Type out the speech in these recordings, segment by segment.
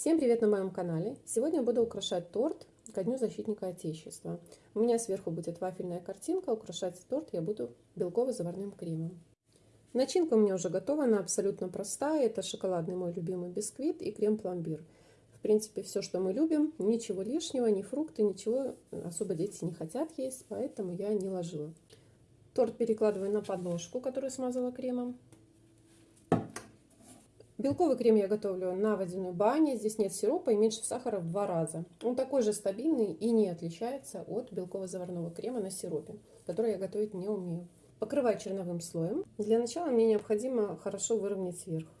Всем привет на моем канале! Сегодня буду украшать торт ко Дню Защитника Отечества. У меня сверху будет вафельная картинка, украшать торт я буду белково-заварным кремом. Начинка у меня уже готова, она абсолютно простая. Это шоколадный мой любимый бисквит и крем-пломбир. В принципе, все, что мы любим, ничего лишнего, ни фрукты, ничего особо дети не хотят есть, поэтому я не ложила. Торт перекладываю на подложку, которую смазала кремом. Белковый крем я готовлю на водяной бане. Здесь нет сиропа и меньше сахара в два раза. Он такой же стабильный и не отличается от белково-заварного крема на сиропе, который я готовить не умею. Покрываю черновым слоем. Для начала мне необходимо хорошо выровнять сверху.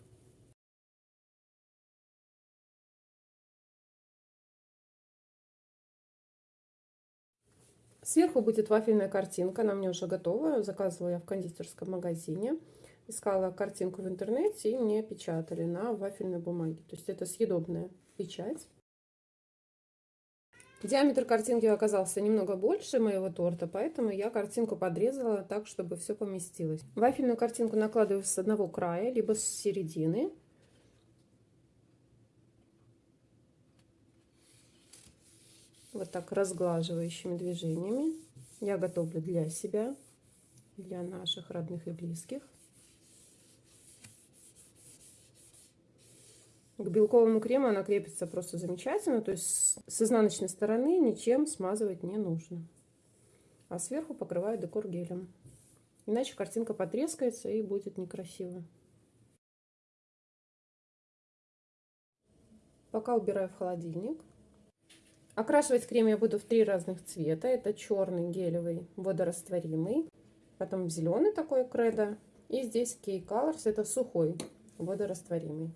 Сверху будет вафельная картинка, она мне уже готова. Заказывала я в кондитерском магазине искала картинку в интернете, и мне печатали на вафельной бумаге. То есть это съедобная печать. Диаметр картинки оказался немного больше моего торта, поэтому я картинку подрезала так, чтобы все поместилось. Вафельную картинку накладываю с одного края, либо с середины. Вот так разглаживающими движениями. Я готовлю для себя, для наших родных и близких. К белковому крему она крепится просто замечательно, то есть с изнаночной стороны ничем смазывать не нужно. А сверху покрываю декор гелем. Иначе картинка потрескается и будет некрасиво. Пока убираю в холодильник. Окрашивать крем я буду в три разных цвета. Это черный гелевый водорастворимый, потом зеленый такой кредо. И здесь Key Colors, это сухой водорастворимый.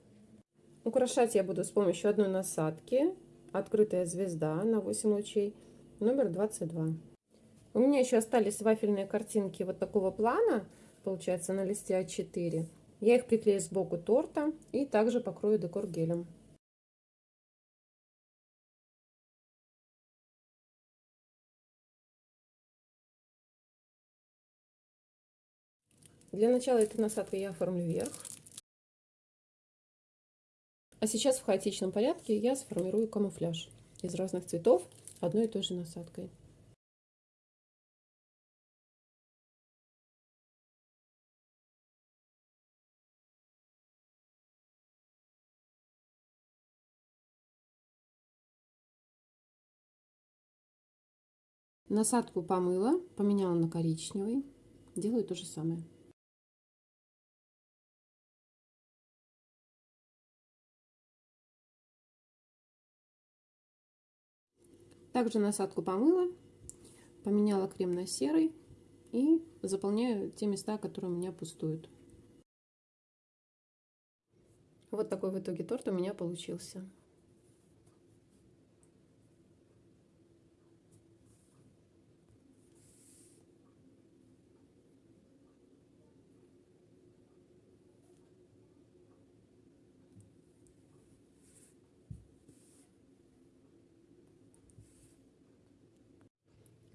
Украшать я буду с помощью одной насадки. Открытая звезда на 8 лучей. Номер 22. У меня еще остались вафельные картинки вот такого плана. Получается на листе А4. Я их приклею сбоку торта и также покрою декор гелем. Для начала этой насадкой я оформлю верх. А сейчас в хаотичном порядке я сформирую камуфляж из разных цветов одной и той же насадкой. Насадку помыла, поменяла на коричневый. Делаю то же самое. Также насадку помыла, поменяла крем на серый и заполняю те места, которые у меня пустуют. Вот такой в итоге торт у меня получился.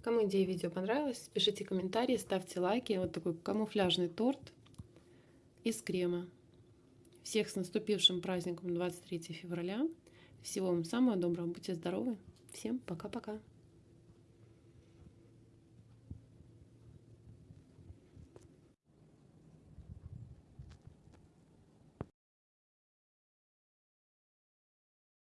Кому идея видео понравилась, пишите комментарии, ставьте лайки. Вот такой камуфляжный торт из крема. Всех с наступившим праздником 23 февраля. Всего вам самого доброго, будьте здоровы. Всем пока-пока.